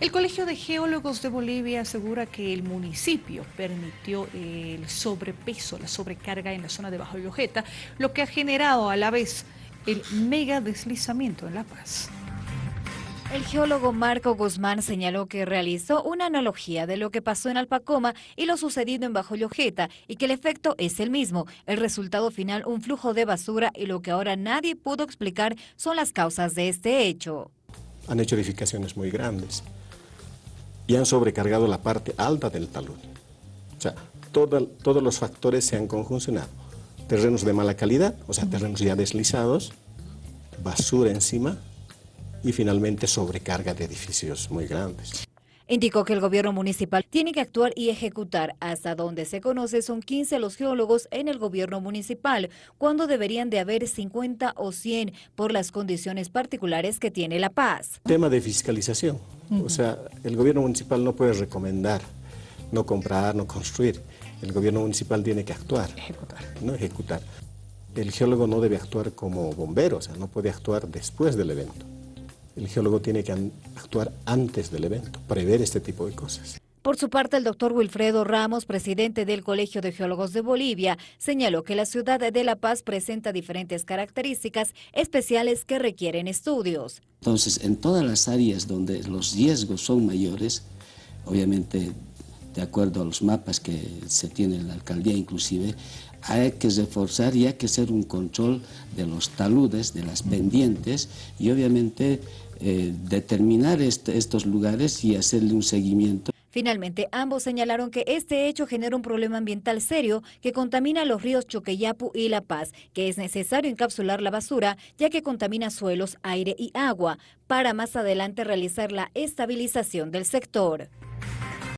El Colegio de Geólogos de Bolivia asegura que el municipio permitió el sobrepeso, la sobrecarga en la zona de Bajo Llojeta, lo que ha generado a la vez el mega deslizamiento en La Paz. El geólogo Marco Guzmán señaló que realizó una analogía de lo que pasó en Alpacoma y lo sucedido en Bajo Llojeta y que el efecto es el mismo. El resultado final, un flujo de basura y lo que ahora nadie pudo explicar son las causas de este hecho. Han hecho edificaciones muy grandes y han sobrecargado la parte alta del talud. O sea, todos los factores se han conjuncionado. Terrenos de mala calidad, o sea, terrenos ya deslizados, basura encima y finalmente sobrecarga de edificios muy grandes. Indicó que el gobierno municipal tiene que actuar y ejecutar. Hasta donde se conoce son 15 los geólogos en el gobierno municipal, cuando deberían de haber 50 o 100 por las condiciones particulares que tiene La Paz. Tema de fiscalización. O sea, el gobierno municipal no puede recomendar, no comprar, no construir. El gobierno municipal tiene que actuar, ejecutar. no ejecutar. El geólogo no debe actuar como bombero, o sea, no puede actuar después del evento. El geólogo tiene que actuar antes del evento, prever este tipo de cosas. Por su parte, el doctor Wilfredo Ramos, presidente del Colegio de Geólogos de Bolivia, señaló que la ciudad de La Paz presenta diferentes características especiales que requieren estudios. Entonces, en todas las áreas donde los riesgos son mayores, obviamente de acuerdo a los mapas que se tiene en la alcaldía inclusive, hay que reforzar y hay que hacer un control de los taludes, de las pendientes y obviamente eh, determinar estos lugares y hacerle un seguimiento. Finalmente, ambos señalaron que este hecho genera un problema ambiental serio que contamina los ríos Choqueyapu y La Paz, que es necesario encapsular la basura ya que contamina suelos, aire y agua, para más adelante realizar la estabilización del sector.